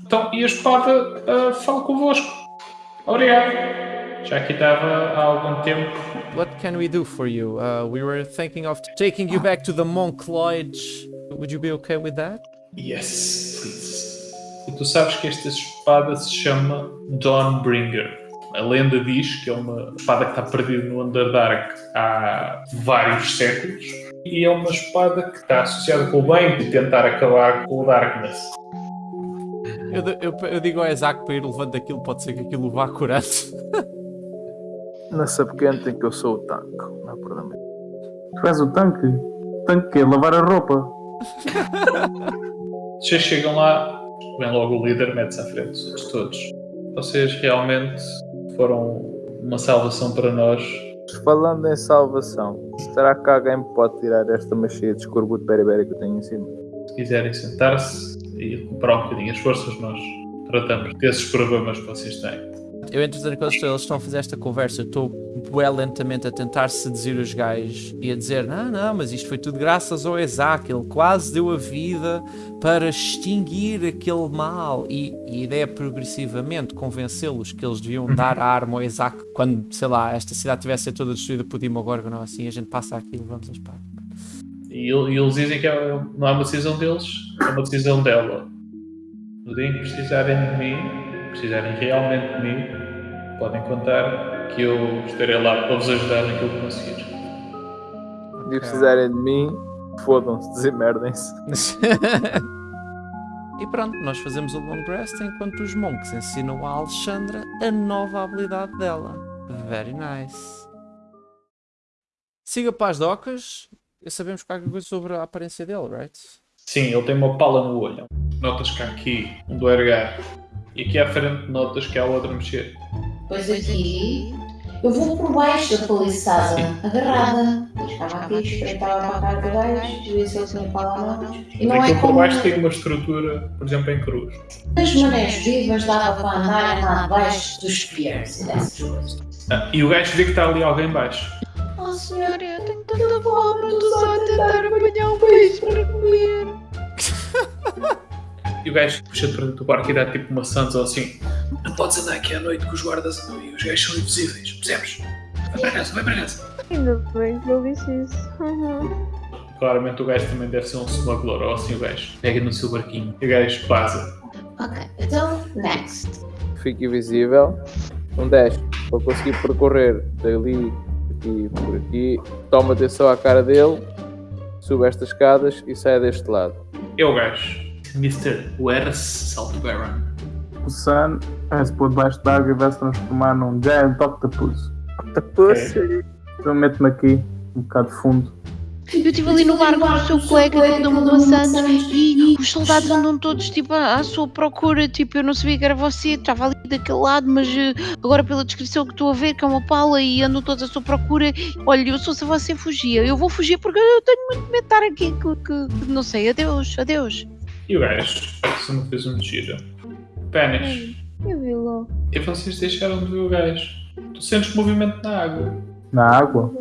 Então, e a espada uh, fala convosco. Obrigado. Já aqui estava há algum tempo. What can we do for you? Uh, we were thinking of taking you back to the Monk Lodge. Would you be okay with that? Yes, please. E tu sabes que esta espada se chama Dawnbringer. A lenda diz que é uma espada que está perdida no Underdark há vários séculos e é uma espada que está associada com o bem de tentar acabar com o Darkness. Eu, eu, eu digo ao Isaac para ir levando aquilo, pode ser que aquilo vá curando. Nessa pequena tem que eu sou o tanque, não é problema. Tu és o tanque? Tanque que Lavar a roupa? Vocês chegam lá, vem logo o líder, mete-se à frente outros todos. Vocês realmente foram uma salvação para nós. Falando em salvação, será que alguém me pode tirar esta machia de escorbuto beriberi que eu tenho em cima? Se quiserem sentar-se e recuperar um bocadinho as forças, nós tratamos desses problemas que vocês têm. Eu, entretanto, quando eles estão a fazer esta conversa, eu estou bué lentamente a tentar seduzir os gajos e a dizer: Não, não, mas isto foi tudo graças ao Isaac, ele quase deu a vida para extinguir aquele mal. E, e a ideia é progressivamente convencê-los que eles deviam dar a arma ao Isaac quando, sei lá, esta cidade tivesse toda destruída por Dimogorgon ou assim, a gente passa aqui e levamos a espada. E, e eles dizem que é, não é uma decisão deles, é uma decisão dela. No dia em que precisarem de mim, precisarem realmente de mim, podem contar que eu estarei lá para vos ajudar naquilo que conseguir. Se precisarem de mim, fodam-se, desemerdem-se. e pronto, nós fazemos o long rest enquanto os monks ensinam a Alexandra a nova habilidade dela. Very nice. Siga para as docas. Sabemos qualquer coisa sobre a aparência dele, right? Sim, ele tem uma pala no olho. Notas que há aqui um do ergar e aqui à frente notas que há outra a mexer. Pois aqui eu vou por baixo da paliçada, agarrada. Estava aqui, espreitava para a cara do gajo, ver se ele tinha palavras. E não Aquilo é por como baixo tem uma estrutura, por exemplo, em cruz. as marés vivas dava para andar lá abaixo dos piers e dessas coisas. Ah, e o gajo vê que está ali alguém embaixo. Oh senhora, eu tenho tanta fome, estou só a tentar apanhar um peixe para comer. E o gajo puxa-te para dentro do barco e dá tipo uma sansa ou assim. Não podes andar aqui à noite com os guardas andam e os gajos são invisíveis, percebes? Vai para casa, vai para casa. Ainda bem que eu disse isso. Uhum. Claramente o gajo também deve ser um smuggler ou assim o gajo. Pega no seu barquinho e o gajo passa. Ok, então, next. Fica invisível. Um 10 para conseguir percorrer dali, aqui, por aqui. Toma atenção à cara dele, sube estas escadas e sai deste lado. É o gajo. Mr. Wers Saltbaron. O Sun vai-se pôr debaixo d'água e vai se transformar num Giant Octopus. Octopus? Então mete-me aqui, um bocado de fundo. Eu estive ali no barco com o seu colega que deu-me uma Santos e os soldados andam todos tipo à, sua procura. Tipo, eu não sabia que era você, estava ali daquele lado, mas eh, agora pela descrição que estou a ver, que é uma pala e andam todos à sua procura. Olha, eu sou se você fugia. Eu vou fugir porque eu tenho muito medo de estar aqui. Que, que- não sei, adeus, adeus. E o gajo se me fez um giro. Pênis. Eu vi lá. E vocês deixaram de ver o gajo. Tu sentes movimento na água. Na água?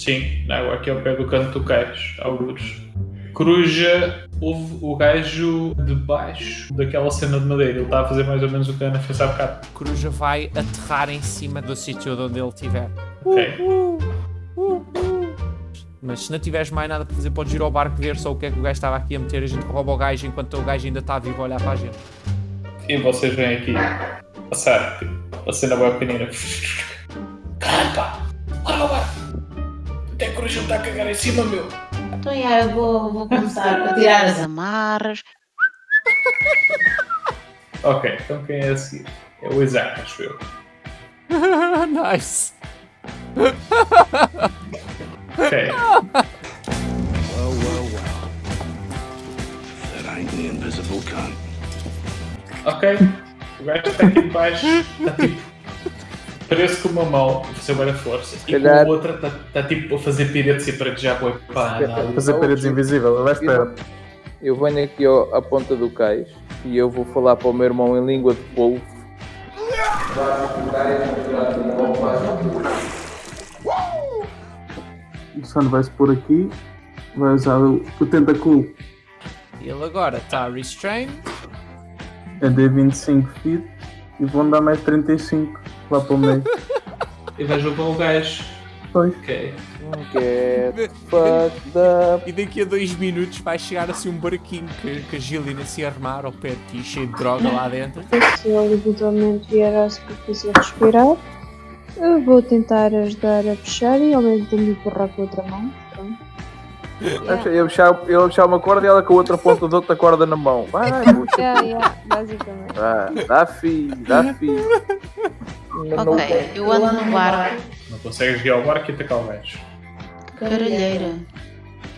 Sim, na água aqui ao pé do canto do cais, algures. Coruja, houve o gajo debaixo daquela cena de madeira. Ele está a fazer mais ou menos o que a Ana fez há bocado. Coruja vai aterrar em cima do sítio onde ele estiver. Ok. Mas se não tiveres mais nada para fazer, podes ir ao barco ver só o que é que o gajo estava aqui a meter. A gente rouba o gajo enquanto o gajo ainda está vivo a olhar para a gente. E vocês vêm aqui passar, tipo, a cena bem pequenina. Caralho, Até a coruja me está a cagar em cima, meu! Então, já, eu vou, vou começar a tirar as Amarras. Ok, então quem é a seguir? É o Isaac, acho eu. nice! Ok. Well, well, well. That ain't the invisible cunt. Ok. O gajo está aqui debaixo, está tipo. Uma mão a fazer bem força e calhar- com a outra está, está tipo a fazer piretes e para que já foi pá, nada. Fazer paredes invisíveis, vai espera. Eu venho aqui ao- à ponta do cais e eu vou falar para o meu irmão em língua de polvo. O Sun vai-se pôr aqui, vai usar o, o tentáculo Ele agora está restrained. Eu dei 25 feet e vou andar mais 35 lá para o meio. E vais levar o gajo. Pois. Ok. Get fucked up. E daqui a dois minutos vai chegar assim um barquinho que, que a Gillian se armar ao pé de ti, cheio de droga lá dentro. Se ele eventualmente vier à superfície a respirar, eu vou tentar ajudar a puxar e ao mesmo tempo empurrar com a outra mão. Pronto. Eu puxar, eu puxar uma corda e ela com a outra ponta da outra corda na mão. Vai, puxa. Yeah, yeah, basicamente. Vá, dá fi, dá fi. Ok, eu ando no barco. Não consegues guiar o barco e atacar o gajo. Caralheira.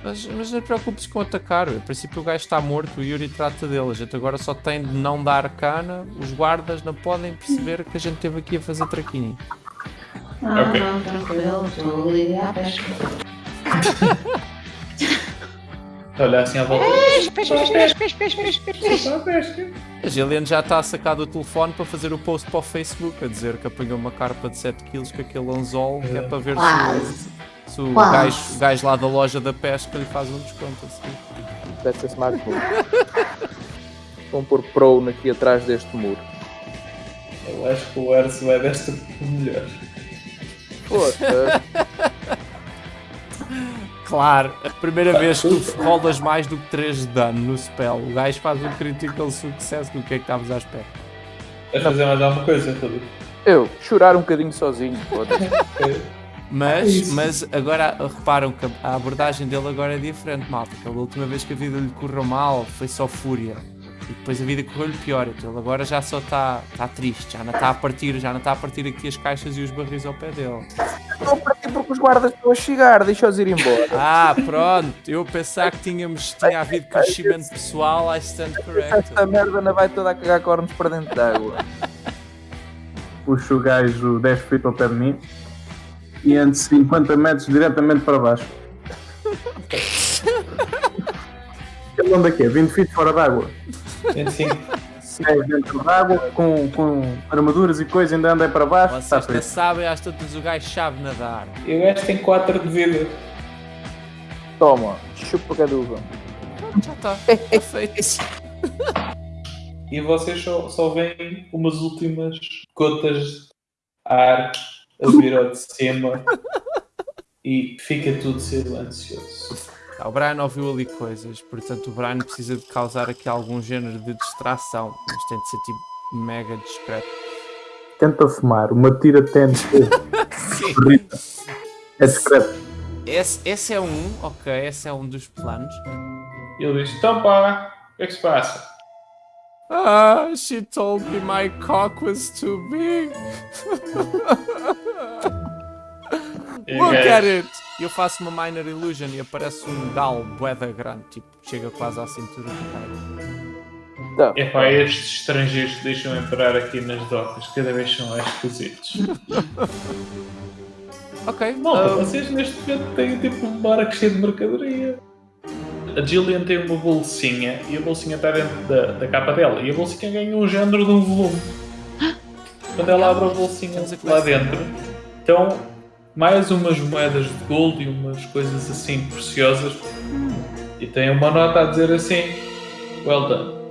Mas, mas não te preocupes com atacar. A princípio o gajo está morto, o Yuri trata dele. A gente agora só tem de não dar cana. Os guardas não podem perceber que a gente esteve aqui a fazer traquinho. Ah, Ok. não, tranquilo, estou a ligar à pesca. Olha assim à volta. A Gillian já está a sacar do telefone para fazer o post para o Facebook a dizer que apanhou uma carpa de 7 kg com aquele anzol que é para ver se, se o gajo, gajo lá da loja da pesca lhe faz um desconto assim. That's a smart move. Vão pôr prone aqui atrás deste muro. Eu acho que o Erso vai desta melhor. Foda-se. Claro, a primeira vez que tu rolas mais do que 3 de dano no spell, o gajo faz um critical success do que é que estavas à espera. Vais fazer mais alguma coisa, Rodrigo? Eu, chorar um bocadinho sozinho. Foda-se. Mas, mas agora reparam que a abordagem dele agora é diferente, malta. Pela última vez que a vida lhe correu mal foi só fúria. E depois a vida correu-lhe pior. Então ele agora já só está tá triste, já não está a partir, já não está a partir aqui as caixas e os barris ao pé dele. Estou a partir porque os guardas estão a chegar. Deixa-os ir embora. Ah, pronto, eu pensar que tínhamos, tinha havido crescimento pessoal, I stand corrected. Esta merda não vai toda a cagar cornos para dentro d'água. Puxo o gajo 10 feet ao pé de mim e ando 50 metros diretamente para baixo. Ele anda aqui, 20 feet fora d'água. 25. É dentro d'água, com, com armaduras e coisa, ainda anda aí para baixo. Está Vocês não feito. sabem, às tantas o gajo sabe nadar. E o gajo tem 4 de vida. Toma, chupa caduva. Já está, está feito. E vocês só, só veem umas últimas gotas de ar a vir ao de cima. E fica tudo silencioso. Ah, o Brian ouviu ali coisas, portanto o Brian precisa de causar aqui algum género de distração, mas tem de ser tipo mega discreto. Tenta fumar, uma tira. Rita. É discreto. Esse, esse é um, ok, esse é um dos planos. E ele diz: Então pá, o que é que se passa? Ah, she told me my cock was too big. Look at it! E eu faço uma minor illusion e aparece um gal boeda grande, tipo, chega quase à cintura do cara. Tá. É pá, estes estrangeiros que deixam entrar aqui nas docas cada vez são mais esquisitos. Ok, Malta, ah, vocês neste momento têm tipo um barco cheio de mercadoria. A Gillian tem uma bolsinha e a bolsinha está dentro da, da capa dela e a bolsinha ganha um género de um volume. Quando ela abre a bolsinha lá dentro, estão mais umas moedas de gold e umas coisas assim preciosas. E tem uma nota a dizer assim: Well done.